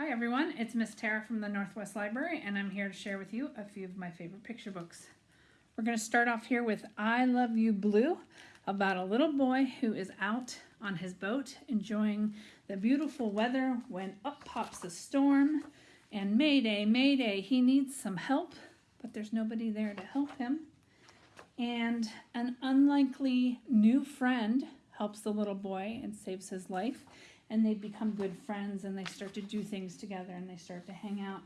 Hi everyone, it's Miss Tara from the Northwest Library and I'm here to share with you a few of my favorite picture books. We're going to start off here with I Love You Blue about a little boy who is out on his boat enjoying the beautiful weather when up pops a storm and mayday, mayday, he needs some help but there's nobody there to help him. And an unlikely new friend helps the little boy and saves his life and they become good friends and they start to do things together and they start to hang out.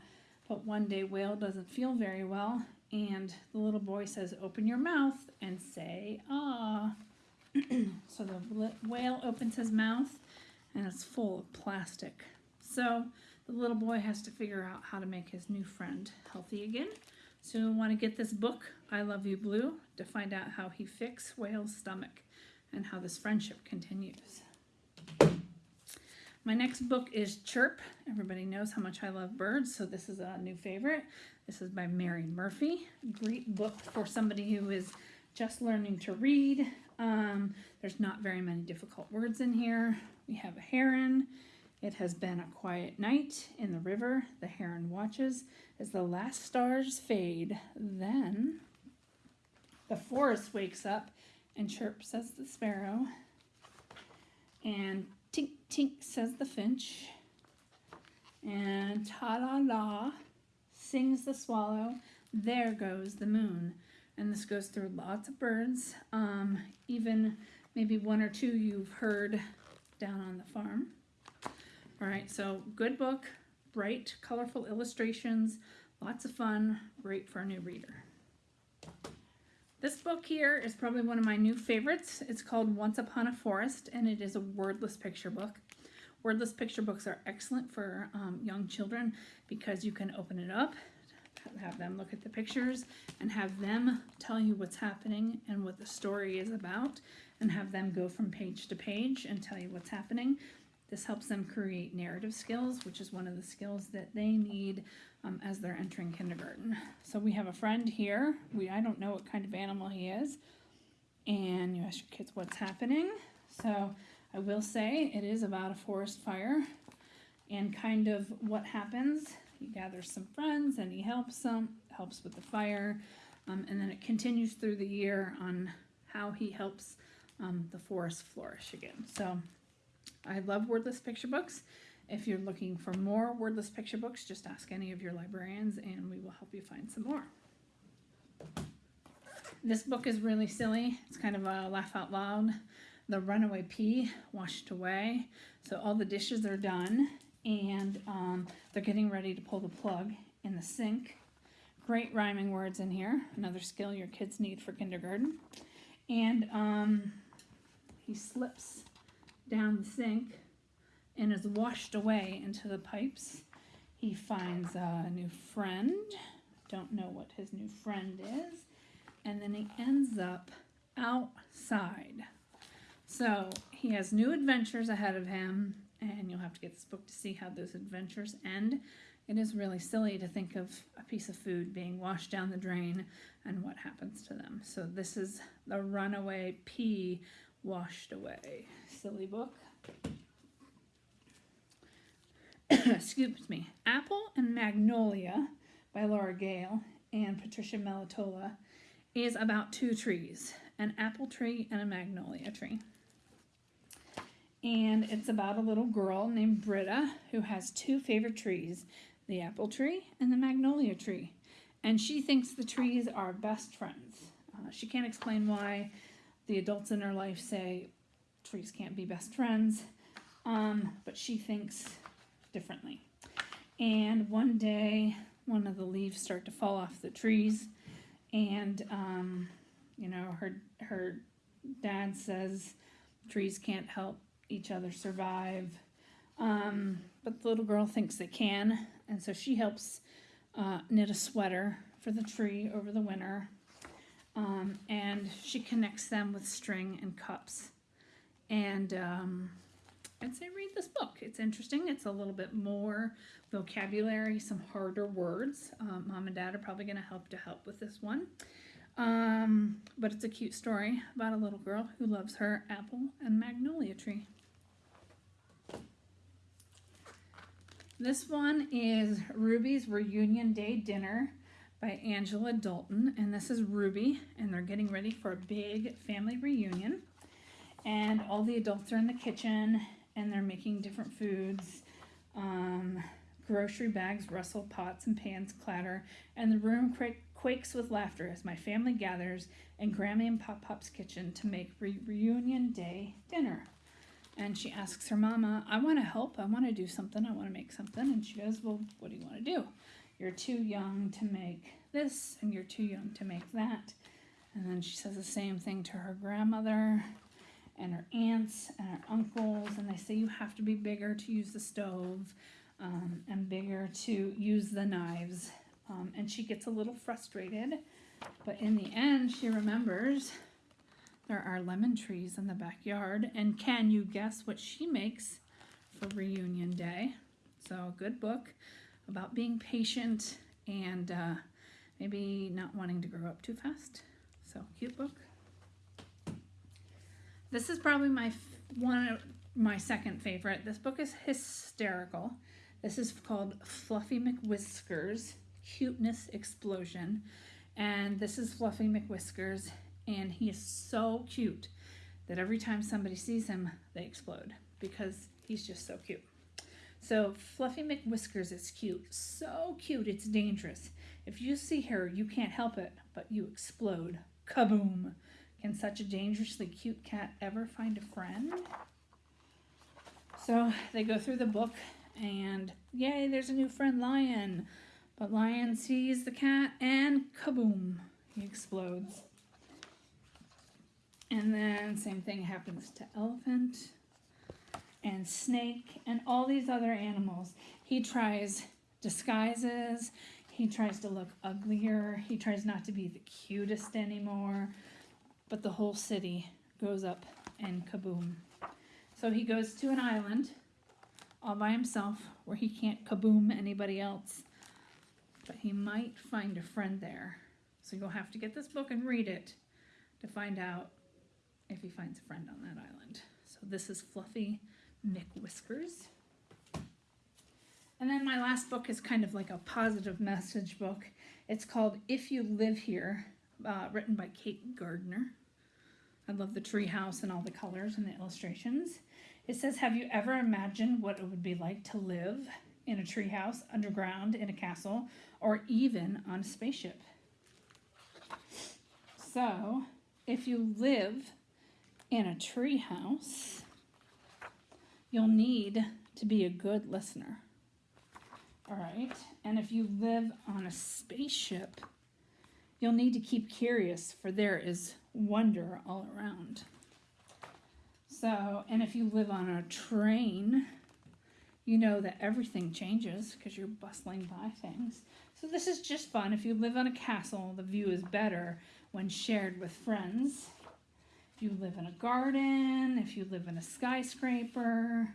But one day Whale doesn't feel very well and the little boy says, open your mouth and say, ah. so the whale opens his mouth and it's full of plastic. So the little boy has to figure out how to make his new friend healthy again. So you want to get this book, I Love You Blue, to find out how he fixed Whale's stomach and how this friendship continues. My next book is Chirp. Everybody knows how much I love birds, so this is a new favorite. This is by Mary Murphy. Great book for somebody who is just learning to read. Um, there's not very many difficult words in here. We have a heron. It has been a quiet night in the river. The heron watches as the last stars fade. Then the forest wakes up and chirp says the sparrow. And Tink tink says the finch. And ta la la sings the swallow. There goes the moon. And this goes through lots of birds. Um, even maybe one or two you've heard down on the farm. All right, so good book, bright, colorful illustrations, lots of fun, great for a new reader. This book here is probably one of my new favorites. It's called Once Upon a Forest, and it is a wordless picture book. Wordless picture books are excellent for um, young children because you can open it up, have them look at the pictures, and have them tell you what's happening and what the story is about, and have them go from page to page and tell you what's happening. This helps them create narrative skills, which is one of the skills that they need um, as they're entering kindergarten. So we have a friend here. We I don't know what kind of animal he is. And you ask your kids what's happening. So I will say it is about a forest fire and kind of what happens. He gathers some friends and he helps them, helps with the fire. Um, and then it continues through the year on how he helps um, the forest flourish again. So I love wordless picture books. If you're looking for more wordless picture books, just ask any of your librarians and we will help you find some more. This book is really silly. It's kind of a laugh out loud. The runaway pea washed away. So all the dishes are done and um, they're getting ready to pull the plug in the sink. Great rhyming words in here. Another skill your kids need for kindergarten. And um, he slips down the sink and is washed away into the pipes. He finds a new friend. Don't know what his new friend is. And then he ends up outside. So he has new adventures ahead of him, and you'll have to get this book to see how those adventures end. It is really silly to think of a piece of food being washed down the drain and what happens to them. So this is the runaway pea washed away. Silly book. excuse me, Apple and Magnolia by Laura Gehl and Patricia Melitola is about two trees, an apple tree and a magnolia tree. And it's about a little girl named Britta who has two favorite trees, the apple tree and the magnolia tree. And she thinks the trees are best friends. Uh, she can't explain why the adults in her life say trees can't be best friends, um, but she thinks differently. And one day, one of the leaves start to fall off the trees, and um, you know, her her dad says trees can't help each other survive. Um, but the little girl thinks they can, and so she helps uh, knit a sweater for the tree over the winter. Um, and she connects them with string and cups. And um, I'd say read this book. It's interesting. It's a little bit more vocabulary, some harder words. Um, Mom and Dad are probably going to help to help with this one. Um, but it's a cute story about a little girl who loves her apple and magnolia tree. This one is Ruby's Reunion Day Dinner by Angela Dalton. And this is Ruby, and they're getting ready for a big family reunion. And all the adults are in the kitchen, and they're making different foods. Um, grocery bags rustle, pots and pans clatter, and the room quak- quakes with laughter as my family gathers in Grammy and Pop Pop's kitchen to make re- reunion day dinner. And she asks her mama, I want to help. I want to do something. I want to make something. And she goes, Well, what do you want to do? You're too young to make this, and you're too young to make that. And then she says the same thing to her grandmother and her aunts and her uncles. And they say, You have to be bigger to use the stove um, and bigger to use the knives. Um, and she gets a little frustrated. But in the end, she remembers there are lemon trees in the backyard. And can you guess what she makes for reunion day? So, good book about being patient and uh, maybe not wanting to grow up too fast. So, cute book. This is probably my one of my second favorite. This book is hysterical. This is called Fluffy McWhiskers Cuteness Explosion. And this is Fluffy McWhiskers, and he is so cute that every time somebody sees him, they explode because he's just so cute. So, Fluffy McWhiskers is cute. So cute, it's dangerous. If you see her, you can't help it, but you explode. Kaboom! Can such a dangerously cute cat ever find a friend? So, they go through the book, and yay, there's a new friend, Lion. But Lion sees the cat, and kaboom! He explodes. And then, same thing happens to Elephant and snake and all these other animals. He tries disguises, he tries to look uglier, he tries not to be the cutest anymore, but the whole city goes up and kaboom. So he goes to an island all by himself where he can't kaboom anybody else, but he might find a friend there. So you'll have to get this book and read it to find out if he finds a friend on that island. So this is Fluffy McWhiskers. And then my last book is kind of like a positive message book. It's called If You Live Here, uh, written by Kate Gardner. I love the tree house and all the colors and the illustrations. It says, Have you ever imagined what it would be like to live in a tree house, underground, in a castle, or even on a spaceship? So, if you live in a tree house, you'll need to be a good listener. All right. And if you live on a spaceship, you'll need to keep curious, for there is wonder all around. So, and if you live on a train, you know that everything changes because you're bustling by things. So, this is just fun. If you live on a castle, the view is better when shared with friends. You live in a garden, if you live in a skyscraper,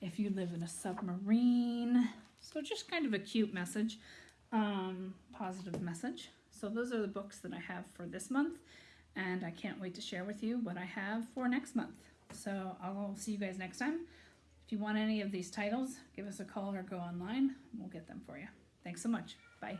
if you live in a submarine. So, just kind of a cute message, um, positive message. So, those are the books that I have for this month, and I can't wait to share with you what I have for next month. So, I'll see you guys next time. If you want any of these titles, give us a call or go online. We'll get them for you. Thanks so much. Bye.